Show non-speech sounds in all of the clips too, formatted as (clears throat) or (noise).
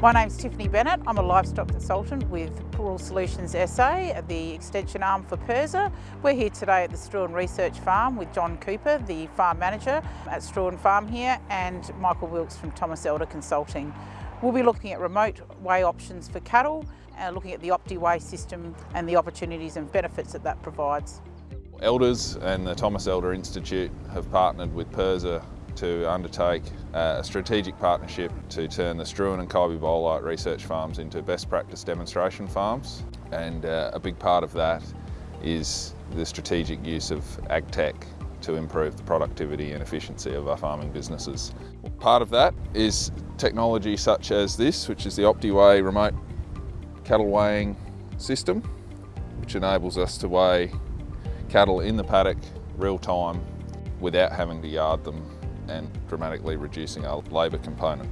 My name's Tiffany Bennett. I'm a livestock consultant with Rural Solutions SA, the extension arm for PIRSA. We're here today at the Struan Research Farm with John Cooper, the farm manager at Struan Farm here, and Michael Wilkes from Thomas Elder Consulting. We'll be looking at remote weigh options for cattle, uh, looking at the OptiWeigh system and the opportunities and benefits that that provides. Elders and the Thomas Elder Institute have partnered with PIRSA to undertake uh, a strategic partnership to turn the Struan and Kybybolite research farms into best practice demonstration farms. And uh, a big part of that is the strategic use of AgTech to improve the productivity and efficiency of our farming businesses. Part of that is technology such as this, which is the OptiWeigh remote cattle weighing system, which enables us to weigh cattle in the paddock real time without having to yard them and dramatically reducing our labour component.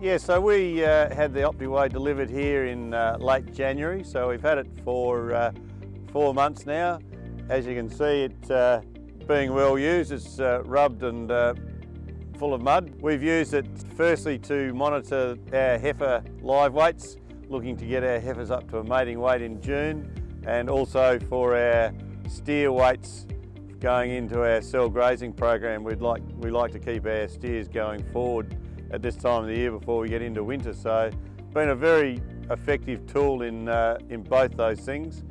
Yeah, so we uh, had the OptiWeigh delivered here in uh, late January, so we've had it for uh, four months now. As you can see, it uh, being well used, it's uh, rubbed and uh, full of mud. We've used it firstly to monitor our heifer live weights, looking to get our heifers up to a mating weight in June, and also for our steer weights going into our cell grazing program, we'd like, we like to keep our steers going forward at this time of the year before we get into winter. So been a very effective tool in, uh, in both those things.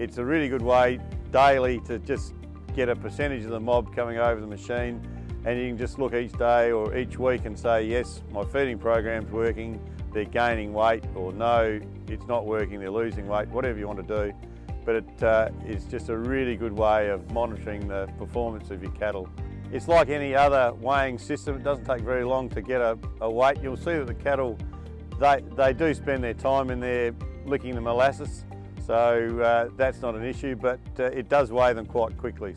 It's a really good way daily to just get a percentage of the mob coming over the machine and you can just look each day or each week and say, yes, my feeding program's working, they're gaining weight, or no, it's not working, they're losing weight, whatever you want to do but it uh, is just a really good way of monitoring the performance of your cattle. It's like any other weighing system, it doesn't take very long to get a, a weight. You'll see that the cattle, they, they do spend their time in there licking the molasses, so uh, that's not an issue, but uh, it does weigh them quite quickly.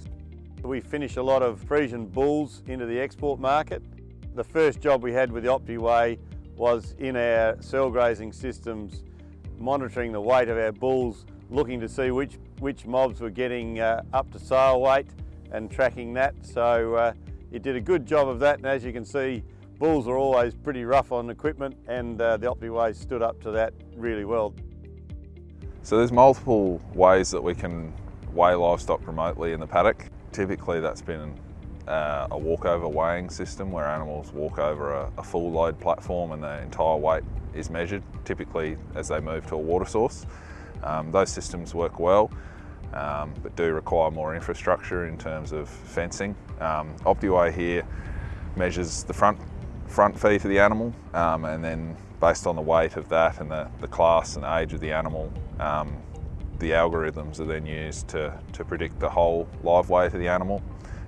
We finish a lot of Friesian bulls into the export market. The first job we had with the OptiWeigh was in our cell grazing systems, monitoring the weight of our bulls looking to see which, which mobs were getting uh, up to sale weight and tracking that. So uh, it did a good job of that and as you can see bulls are always pretty rough on equipment and uh, the OptiWeigh stood up to that really well. So there's multiple ways that we can weigh livestock remotely in the paddock. Typically that's been uh, a walkover weighing system where animals walk over a, a full load platform and the entire weight is measured, typically as they move to a water source. Um, those systems work well, um, but do require more infrastructure in terms of fencing. Um, OptiWeigh here measures the front, front feet of the animal um, and then based on the weight of that and the, the class and age of the animal, um, the algorithms are then used to, to predict the whole live weight of the animal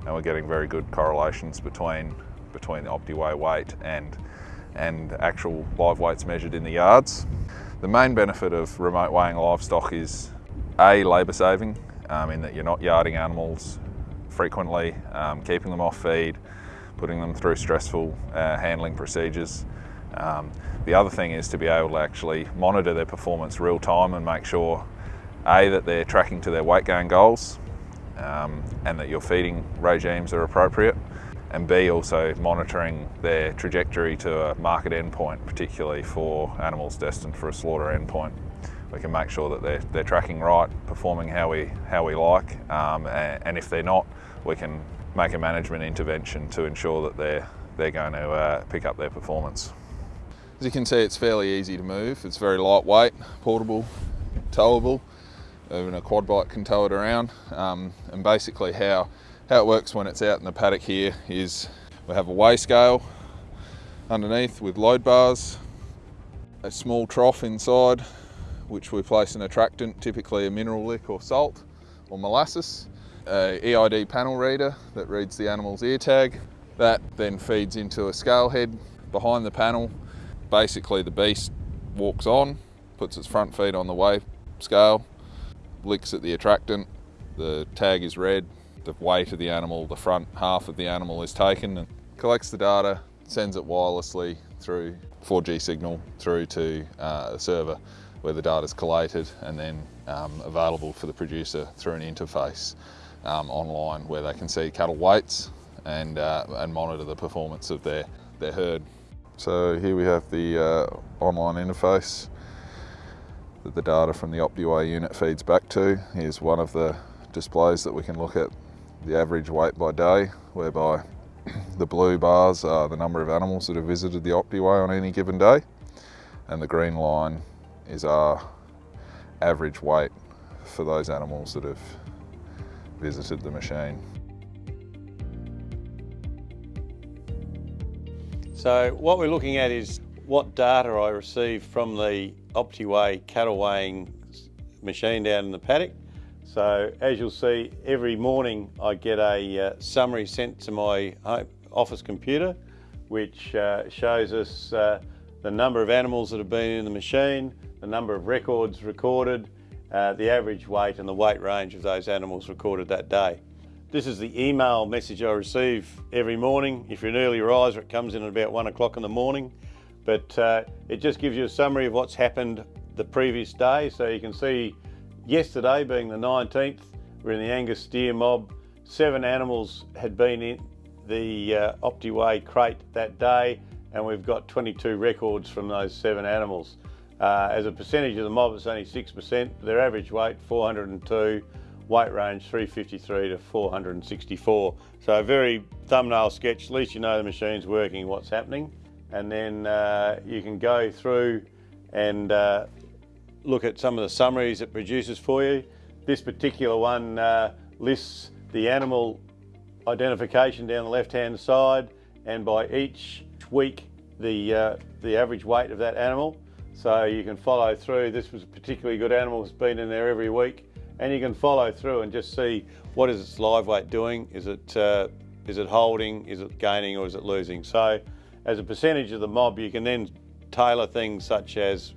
and we're getting very good correlations between, between the OptiWeigh weight and, and actual live weights measured in the yards. The main benefit of remote weighing livestock is A, labour saving, um, in that you're not yarding animals frequently, um, keeping them off feed, putting them through stressful uh, handling procedures. Um, the other thing is to be able to actually monitor their performance real time and make sure A, that they're tracking to their weight gain goals um, and that your feeding regimes are appropriate and B also monitoring their trajectory to a market endpoint, particularly for animals destined for a slaughter endpoint. We can make sure that they're, they're tracking right, performing how we, how we like, um, and, and, if they're not, we can make a management intervention to ensure that they're, they're going to uh, pick up their performance. As you can see, it's fairly easy to move. It's very lightweight, portable, towable. Even a quad bike can tow it around. Um, and basically how how it works when it's out in the paddock here is we have a weigh scale underneath with load bars, a small trough inside which we place an attractant, typically a mineral lick or salt or molasses, a EID panel reader that reads the animal's ear tag. That then feeds into a scale head behind the panel. Basically the beast walks on, puts its front feet on the weigh scale, licks at the attractant, the tag is read, the weight of the animal, the front half of the animal is taken and collects the data, sends it wirelessly through 4G signal through to uh, a server where the data is collated and then um, available for the producer through an interface um, online where they can see cattle weights and, uh, and monitor the performance of their, their herd. So here we have the uh, online interface that the data from the OptiWeigh unit feeds back to. Here's one of the displays that we can look at the average weight by day, whereby (clears throat) the blue bars are the number of animals that have visited the OptiWeigh on any given day, and the green line is our average weight for those animals that have visited the machine. So what we're looking at is what data I received from the OptiWeigh cattle weighing machine down in the paddock. So as you'll see, every morning I get a uh, summary sent to my office computer, which uh, shows us uh, the number of animals that have been in the machine, the number of records recorded, uh, the average weight and the weight range of those animals recorded that day. This is the email message I receive every morning. If you're an early riser, it comes in at about one o'clock in the morning. But uh, it just gives you a summary of what's happened the previous day. So you can see yesterday being the 19th, we're in the Angus steer mob. Seven animals had been in the uh, OptiWeigh crate that day and we've got 22 records from those seven animals. Uh, as a percentage of the mob, it's only 6%. Their average weight, 402 weight range 353 to 464. So a very thumbnail sketch, at least you know the machine's working, what's happening. And then uh, you can go through and uh, look at some of the summaries it produces for you. This particular one uh, lists the animal identification down the left-hand side and by each week the, uh, the average weight of that animal. So you can follow through. This was a particularly good animal, it's been in there every week and you can follow through and just see what is its live weight doing. Is it, uh, is it holding, is it gaining or is it losing? So as a percentage of the mob, you can then tailor things such as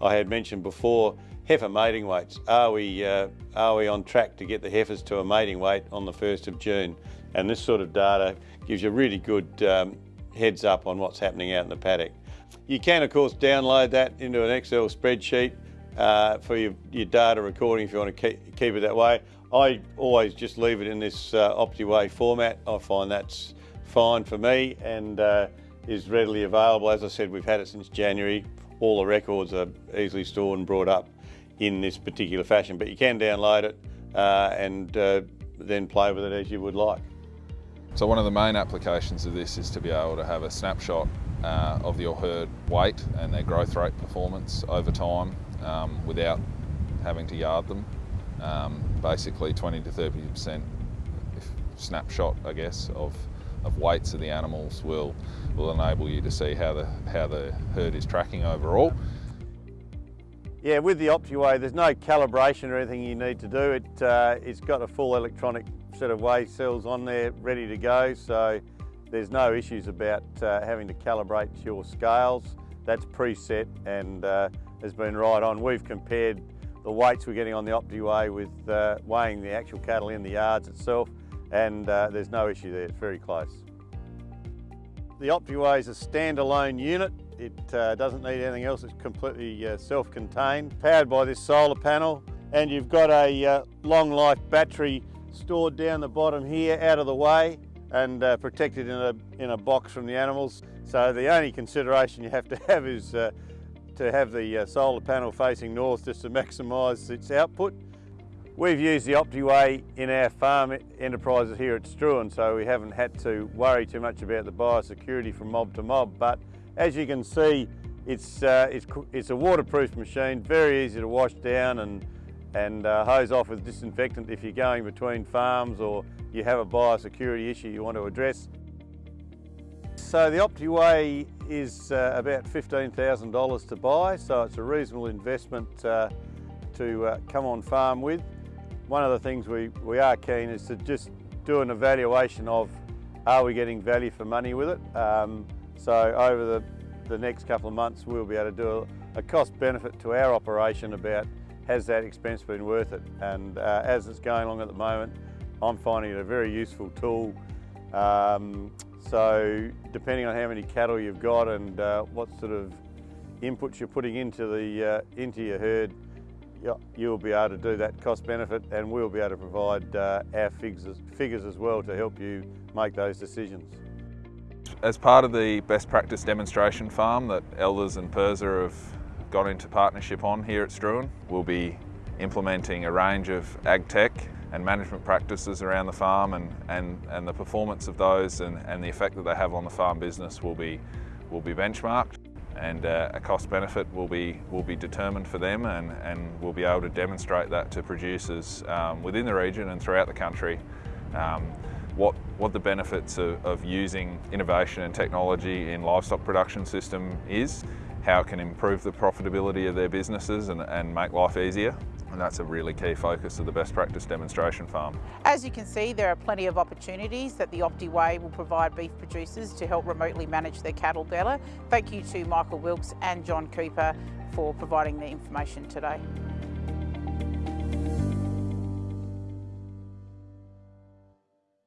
I had mentioned before, heifer mating weights. Are we, uh, are we on track to get the heifers to a mating weight on the 1st of June? And this sort of data gives you a really good um, heads up on what's happening out in the paddock. You can of course download that into an Excel spreadsheet uh, for your, your, data recording if you want to keep, keep, it that way. I always just leave it in this uh, OptiWeigh format. I find that's fine for me and uh, is readily available. As I said, we've had it since January. All the records are easily stored and brought up in this particular fashion, but you can download it uh, and uh, then play with it as you would like. So one of the main applications of this is to be able to have a snapshot uh, of your herd weight and their growth rate performance over time um, without having to yard them. Um, basically 20 to 30% snapshot, I guess, of, of weights of the animals will, will enable you to see how the, how the herd is tracking overall. Yeah, with the OptiWeigh, there's no calibration or anything you need to do. It, uh, it's got a full electronic set of weigh cells on there ready to go, so there's no issues about uh, having to calibrate your scales. That's preset and uh, has been right on. We've compared the weights we're getting on the OptiWeigh with uh, weighing the actual cattle in the yards itself and uh, there's no issue there, it's very close. The OptiWeigh is a standalone unit. It uh, doesn't need anything else, it's completely uh, self-contained, powered by this solar panel and you've got a uh, long life battery stored down the bottom here out of the way and uh, protected in a, in a box from the animals. So the only consideration you have to have is to have the uh, solar panel facing north just to maximise its output. We've used the OptiWeigh in our farm enterprises here at Struan, so we haven't had to worry too much about the biosecurity from mob to mob, but as you can see, it's, uh, it's, it's, a waterproof machine, very easy to wash down and, and uh, hose off with disinfectant if you're going between farms or you have a biosecurity issue you want to address. So the OptiWeigh is uh, about $15,000 to buy, so it's a reasonable investment uh, to uh, come on farm with. One of the things we, we are keen is to just do an evaluation of are we getting value for money with it. Um, so over the, the next couple of months we'll be able to do a, a cost benefit to our operation about has that expense been worth it and uh, as it's going along at the moment I'm finding it a very useful tool um, so depending on how many cattle you've got and uh, what sort of inputs you're putting into, the, uh, into your herd, you'll be able to do that cost benefit and we'll be able to provide uh, our figures, figures as well to help you make those decisions. as part of the best practice demonstration farm that Elders and PIRSA have got into partnership on here at Struan, we'll be implementing a range of ag tech and management practices around the farm and, and, and the performance of those and, and the effect that they have on the farm business will be, will be benchmarked and uh, a cost benefit will be, will be determined for them and, and we'll be able to demonstrate that to producers um, within the region and throughout the country. Um, what, what the benefits of, of using innovation and technology in livestock production system is, how it can improve the profitability of their businesses and, and make life easier and that's a really key focus of the best practice demonstration farm. As you can see, there are plenty of opportunities that the OptiWeigh will provide beef producers to help remotely manage their cattle better. Thank you to Michael Wilkes and John Cooper for providing the information today.